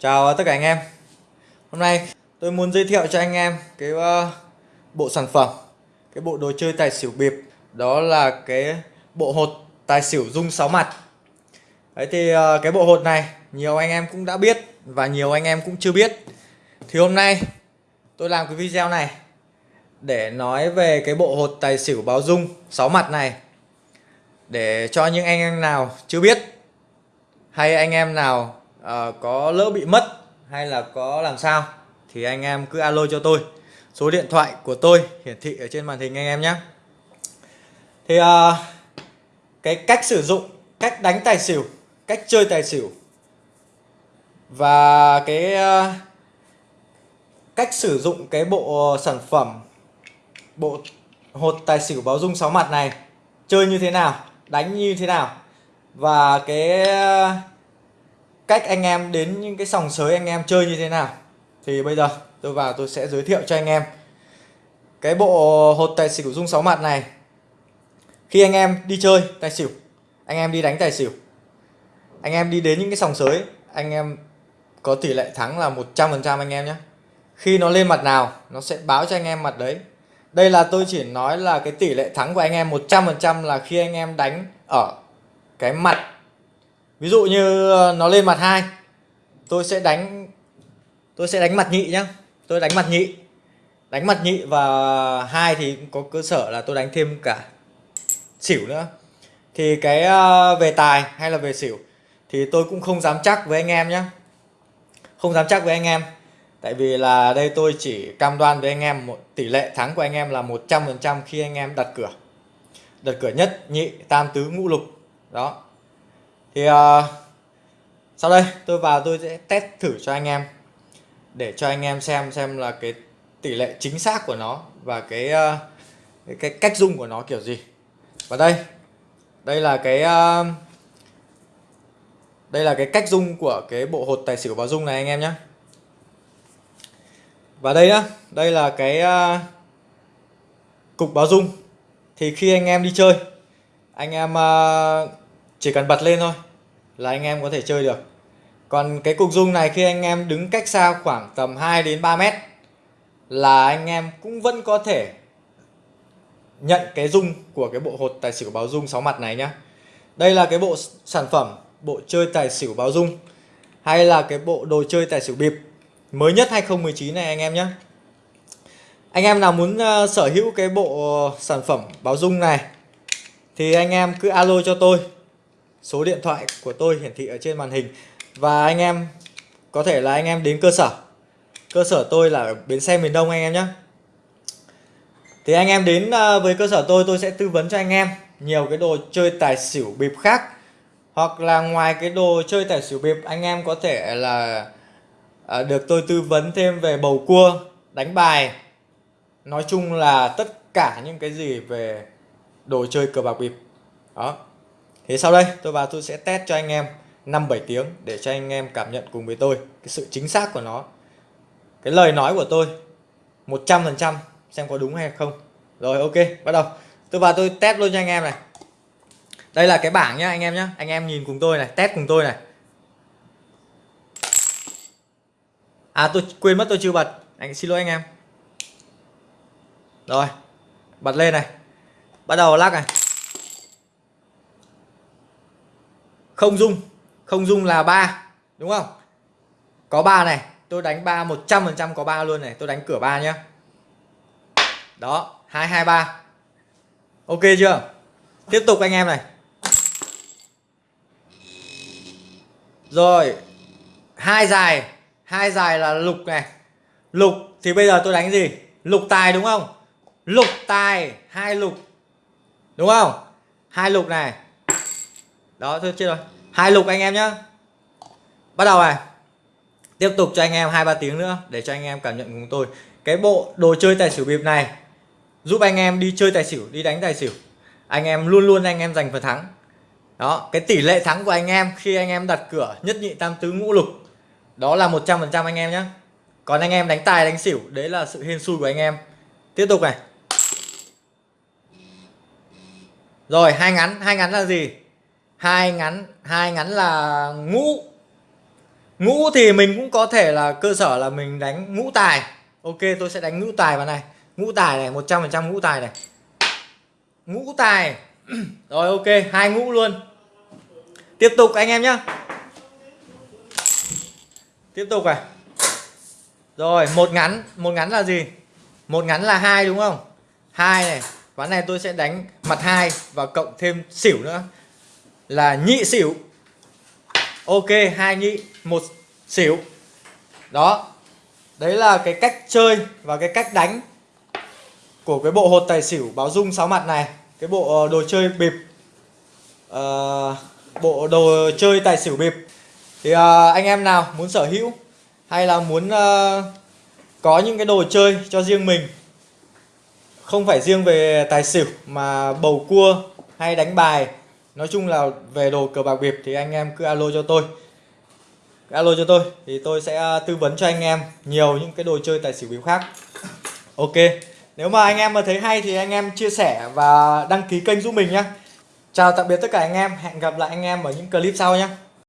Chào ờ, tất cả anh em. Hôm nay tôi muốn giới thiệu cho anh em cái ờ, bộ sản phẩm, Cái bộ đồ chơi tài xỉu bịp. Đó là cái bộ hột tài xỉu dung 6 mặt. Đấy thì ờ, cái bộ hột này nhiều anh em cũng đã biết Và nhiều anh em cũng chưa biết. Thì hôm nay tôi làm cái video này Để nói về cái bộ hột tài xỉu báo dung 6 mặt này Để cho những anh em nào chưa biết Hay anh em nào uh, có lỡ bị mất hay là có làm sao thì anh em cứ alo cho tôi. Số điện thoại của tôi hiển thị ở trên màn hình anh em nhé. Thì uh, cái cách sử dụng cách đánh tài xỉu cách chơi tài xỉu và cái uh, cách sử dụng cái bộ sản phẩm bộ hột tài xỉu báo dung 6 mặt này chơi như thế nào đánh như thế nào và cái cách anh em đến những cái sòng sới anh em chơi như thế nào thì bây giờ tôi vào tôi sẽ giới thiệu cho anh em cái bộ hột tài xỉu dung 6 mặt này khi anh em đi chơi tài xỉu anh em đi đánh tài xỉu anh em đi đến những cái sòng sới anh em có tỷ lệ thắng là 100% anh em nhé khi nó lên mặt nào nó sẽ báo cho anh em mặt đấy đây là tôi chỉ nói là cái tỷ lệ thắng của anh em 100% là khi anh em đánh ở cái mặt ví dụ như ờ, nó lên mặt hai, tôi sẽ đánh, tôi sẽ đánh mặt nhị nhá. Tôi đánh mặt nhị, đánh mặt nhị và hai thì có cơ sở là tôi đánh thêm cả xỉu nữa. Thì cái ờ, về tài hay là về xỉu thì tôi cũng không dám chắc với anh em nhé không dám chắc với anh em. Tại vì là đây tôi chỉ cam đoan với anh em một, tỷ lệ thắng của anh em là 100% khi anh em đặt cửa. Đặt cửa nhất, nhị, tam tứ, ngũ lục. Đó thì uh, sau đây tôi vào tôi sẽ test thử cho anh em để cho anh em xem xem là cái tỷ lệ chính xác của nó và cái uh, cái, cái cách dung của nó kiểu gì. Và đây đây là cái uh, đây là cái cách dung của cái bộ hột tài xỉu báo dung này anh em nhé và đây nhá đây là cái uh, cục báo dung. Thì khi anh em đi chơi anh em uh, chỉ cần bật lên thôi là anh em có thể chơi được. Còn cái cục dung này khi anh em đứng cách xa khoảng tầm 2 đến 3 mét là anh em cũng vẫn có thể nhận cái dung của cái bộ hột tài xỉu báo dung 6 mặt này nhá. Đây là cái bộ sản phẩm bộ chơi tài xỉu báo dung hay là cái bộ đồ chơi tài xỉu bịp mới nhất 2019 này anh em nhé anh em nào muốn uh, sở hữu cái bộ sản phẩm báo dung này thì anh em cứ alo cho tôi số điện thoại của tôi hiển thị ở trên màn hình. Và anh em có thể là anh em đến cơ sở. Cơ sở tôi là ở bến xe miền Đông anh em nhé. Thì anh em đến à, với cơ sở tôi tôi sẽ tư vấn cho anh em nhiều cái đồ chơi tài xỉu bịp khác. Hoặc là ngoài cái đồ chơi tài xỉu bịp anh em có thể là à, được tôi tư vấn thêm về bầu cua đánh bài. Nói chung là tất cả những cái gì về đồ chơi cờ bạc bịp. Đó thì sau đây, tôi vào tôi sẽ test cho anh em 5-7 tiếng để cho anh em cảm nhận cùng với tôi cái sự chính xác của nó. Cái lời nói của tôi 100% xem có đúng hay không. Rồi, ok, bắt đầu. Tôi vào tôi test luôn cho anh em này. Đây là cái bảng nhá, anh em nhá. Anh em nhìn cùng tôi này, test cùng tôi này. À tôi quên mất tôi chưa bật. Anh, xin lỗi anh em. Rồi, bật lên này. Bắt đầu lắc này. Không dung. Không dung là ba, đúng không? Có ba này, tôi đánh ba một trăm phần trăm có ba luôn này, tôi đánh cửa ba nhá. Đó, hai hai, ba. Ok chưa? Tiếp tục anh em này. Rồi, hai dài. Hai dài là lục này. Lục thì bây giờ tôi đánh gì? Lục tài đúng không? Lục tài, hai lục. Đúng không? Hai lục này. Đó, thôi chưa rồi hai lục anh em nhá. Bắt đầu này. Tiếp tục cho anh em hai ba tiếng nữa để cho anh em cảm nhận cùng tôi. Cái bộ đồ chơi tài xỉu bịp này giúp anh em đi chơi tài xỉu, đi đánh tài xỉu. Anh em luôn luôn anh em giành phần thắng. Đó, cái tỷ lệ thắng của anh em khi anh em đặt cửa nhất nhị tam tứ ngũ lục, đó là 100% anh em nhé còn anh em đánh tài, đánh xỉu, đấy là sự hên xui của anh em. Tiếp tục này. Rồi, hai ngắn hai ngắn là gì? Hai ngắn hai ngắn là ngũ. Ngũ thì mình cũng có thể là cơ sở là mình đánh ngũ tài. Ok, tôi sẽ đánh ngũ tài vào này. Ngũ tài này 100% ngũ tài này. Ngũ tài. Rồi, ok, hai ngũ luôn. Tiếp tục, anh em nhá. Tiếp tục này rồi, một ngắn một ngắn là gì? Một ngắn là hai, đúng không? Hai này ván này tôi sẽ đánh mặt hai và cộng thêm xỉu nữa là nhị xỉu. Ok hai nhị một xỉu. Đó. Đấy là cái cách chơi và cái cách đánh của cái bộ hột tài xỉu báo dung sáu mặt này. Cái bộ ờ, đồ chơi bịp. Uh, bộ đồ chơi tài xỉu bịp. Thì uh, anh em nào muốn sở hữu hay là muốn uh, có những cái đồ chơi cho riêng mình không phải riêng về tài xỉu mà bầu cua hay đánh bài nói chung là về đồ cờ bạc biệp thì anh em cứ alo cho tôi. Alo cho tôi thì tôi sẽ à, tư vấn cho anh em nhiều những cái đồ chơi tài xỉu bịp khác. Ok, nếu mà anh em mà thấy hay thì anh em chia sẻ và đăng ký kênh giúp mình nhé chào tạm biệt tất cả anh em, hẹn gặp lại anh em ở những clip sau nhé